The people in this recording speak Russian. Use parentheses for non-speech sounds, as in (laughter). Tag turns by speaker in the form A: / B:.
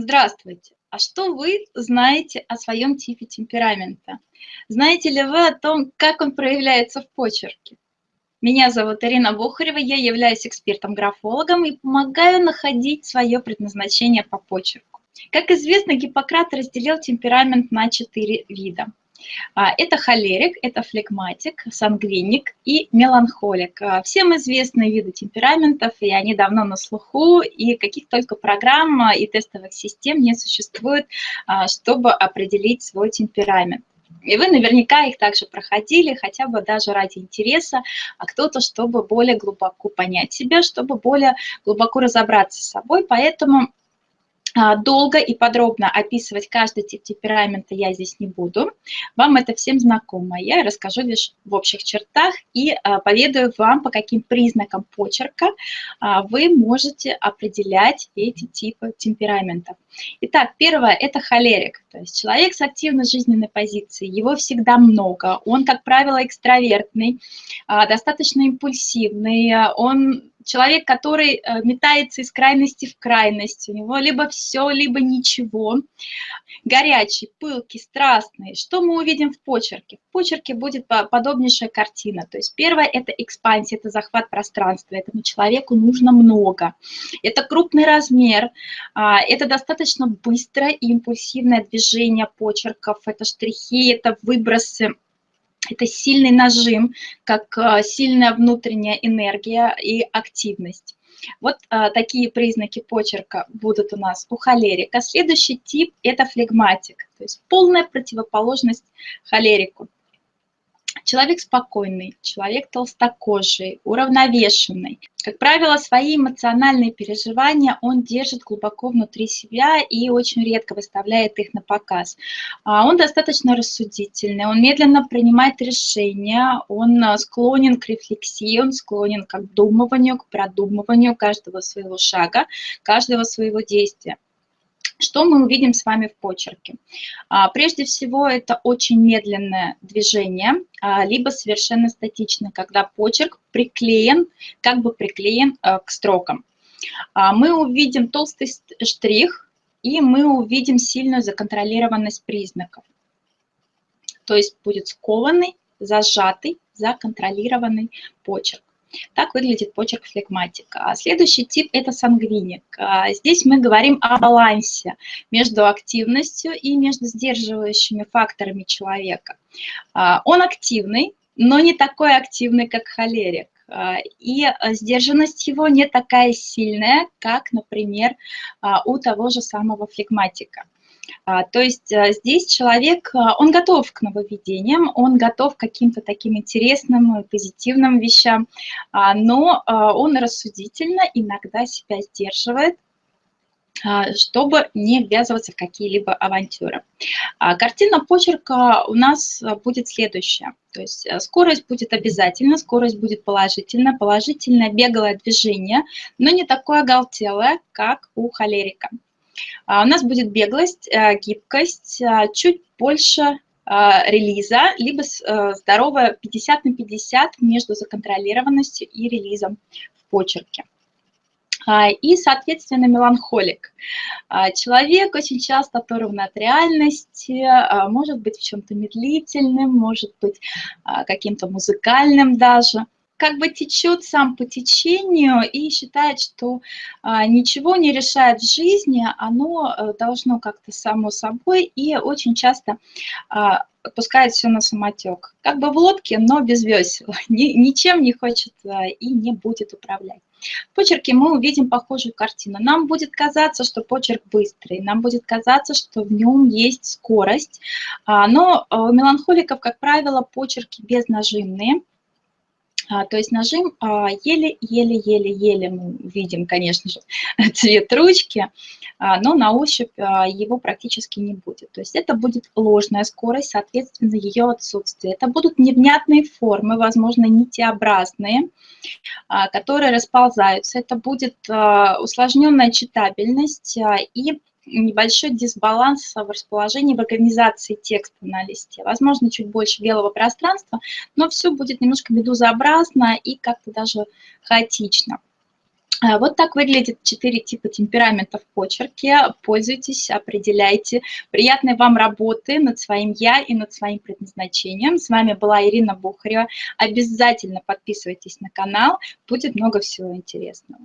A: Здравствуйте! А что вы знаете о своем типе темперамента? Знаете ли вы о том, как он проявляется в почерке? Меня зовут Ирина Бухарева, я являюсь экспертом-графологом и помогаю находить свое предназначение по почерку. Как известно, Гиппократ разделил темперамент на четыре вида – а, это холерик, это флегматик, сангвиник и меланхолик. А, всем известны виды темпераментов, и они давно на слуху, и каких только программ и тестовых систем не существует, а, чтобы определить свой темперамент. И вы наверняка их также проходили, хотя бы даже ради интереса, а кто-то, чтобы более глубоко понять себя, чтобы более глубоко разобраться с собой. Поэтому долго и подробно описывать каждый тип темперамента я здесь не буду. Вам это всем знакомо. Я расскажу лишь в общих чертах и а, поведаю вам, по каким признакам почерка а, вы можете определять эти типы темпераментов. Итак, первое – это холерик, то есть человек с активной жизненной позицией. Его всегда много, он, как правило, экстравертный, достаточно импульсивный, он человек, который э, метается из крайности в крайность, у него либо все, либо ничего, горячий, пылкий, страстный. Что мы увидим в почерке? В почерке будет подобнейшая картина. То есть первое – это экспансия, это захват пространства, этому человеку нужно много. Это крупный размер, а, это достаточно быстрое и импульсивное движение почерков, это штрихи, это выбросы это сильный нажим, как а, сильная внутренняя энергия и активность. Вот а, такие признаки почерка будут у нас у холерика. Следующий тип – это флегматик, то есть полная противоположность холерику. Человек спокойный, человек толстокожий, уравновешенный. Как правило, свои эмоциональные переживания он держит глубоко внутри себя и очень редко выставляет их на показ. А, он достаточно рассудительный, он медленно принимает решения, он а, склонен к рефлексии, он склонен к обдумыванию, к продумыванию каждого своего шага, каждого своего действия. Что мы увидим с вами в почерке? А, прежде всего, это очень медленное движение, а, либо совершенно статичное, когда почерк приклеен, как бы приклеен а, к строкам. Мы увидим толстый штрих, и мы увидим сильную законтролированность признаков. То есть будет скованный, зажатый, законтролированный почерк. Так выглядит почерк флегматика. А следующий тип – это сангвиник. А здесь мы говорим о балансе между активностью и между сдерживающими факторами человека. А, он активный, но не такой активный, как холерик. И сдержанность его не такая сильная, как, например, у того же самого флегматика. А, то есть а, здесь человек, а, он готов к нововведениям, он готов к каким-то таким интересным, позитивным вещам, но он рассудительно иногда себя сдерживает, чтобы не ввязываться в какие-либо авантюры. Картина почерка у нас будет следующая. То есть скорость будет обязательно, скорость будет положительная, положительное беглое движение, но не такое оголтелое, как у холерика. А, у нас будет беглость, э, гибкость, э, чуть больше э, релиза, либо здоровая 50 на 50 между законтролированностью и релизом в почерке. А, и, соответственно, меланхолик. А, человек очень часто оторван от реальности, может быть в чем-то медлительным, может быть каким-то музыкальным даже – как бы течет сам по течению и считает, что а, ничего не решает в жизни, оно а, должно как-то само собой и очень часто а, отпускает все на самотек. Как бы в лодке, но без весел, (laughs) Ни, ничем не хочет а, и не будет управлять. В почерке мы увидим похожую картину. Нам будет казаться, что почерк быстрый, нам будет казаться, что в нем есть скорость, а, но у меланхоликов, как правило, почерки безнажимные, а, то есть нажим еле-еле-еле-еле мы видим, конечно же, (laughs) цвет ручки, а, но на ощупь а, его практически не будет. То есть это будет ложная скорость, соответственно, ее отсутствие. Это будут невнятные формы, возможно, нитеобразные, которые расползаются. Это будет усложненная читабельность и небольшой дисбаланс в расположении, в организации текста на листе. Возможно, чуть больше белого пространства, но все будет немножко медузообразно и как-то даже хаотично. А, вот так выглядит четыре типа темперамента в почерке. Пользуйтесь, определяйте. Приятной вам работы над своим «я» и над своим предназначением. С вами была Ирина Бухарева. Обязательно подписывайтесь на канал, будет много всего интересного.